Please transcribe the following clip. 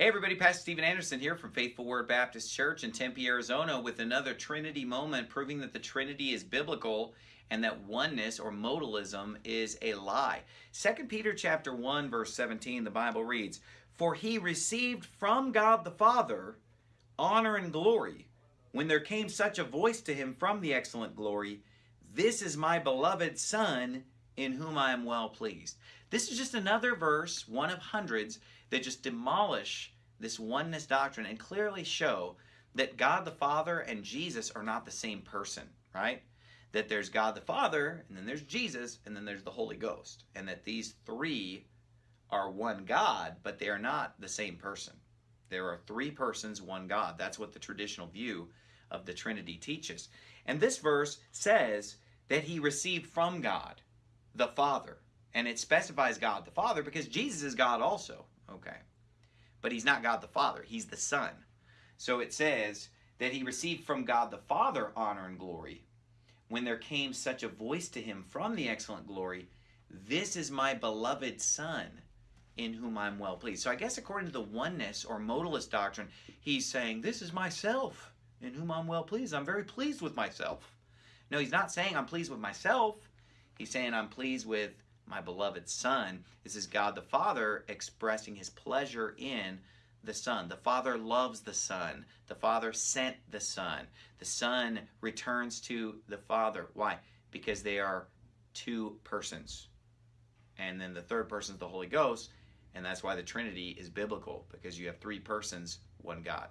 Hey everybody, Pastor Steven Anderson here from Faithful Word Baptist Church in Tempe, Arizona with another Trinity moment proving that the Trinity is biblical and that oneness or modalism is a lie. 2 Peter chapter 1 verse 17 the Bible reads, "For he received from God the Father honor and glory when there came such a voice to him from the excellent glory, this is my beloved son in whom I am well pleased." This is just another verse, one of hundreds, that just demolish this oneness doctrine and clearly show that God the Father and Jesus are not the same person, right? That there's God the Father, and then there's Jesus, and then there's the Holy Ghost. And that these three are one God, but they are not the same person. There are three persons, one God. That's what the traditional view of the Trinity teaches. And this verse says that he received from God the Father and it specifies God the Father because Jesus is God also. Okay. But he's not God the Father, he's the Son. So it says that he received from God the Father honor and glory when there came such a voice to him from the excellent glory, This is my beloved Son in whom I'm well pleased. So I guess according to the oneness or modalist doctrine, he's saying, This is myself in whom I'm well pleased. I'm very pleased with myself. No, he's not saying I'm pleased with myself. He's saying I'm pleased with my beloved Son. This is God the Father expressing his pleasure in the Son. The Father loves the Son. The Father sent the Son. The Son returns to the Father. Why? Because they are two persons. And then the third person is the Holy Ghost. And that's why the Trinity is biblical, because you have three persons, one God.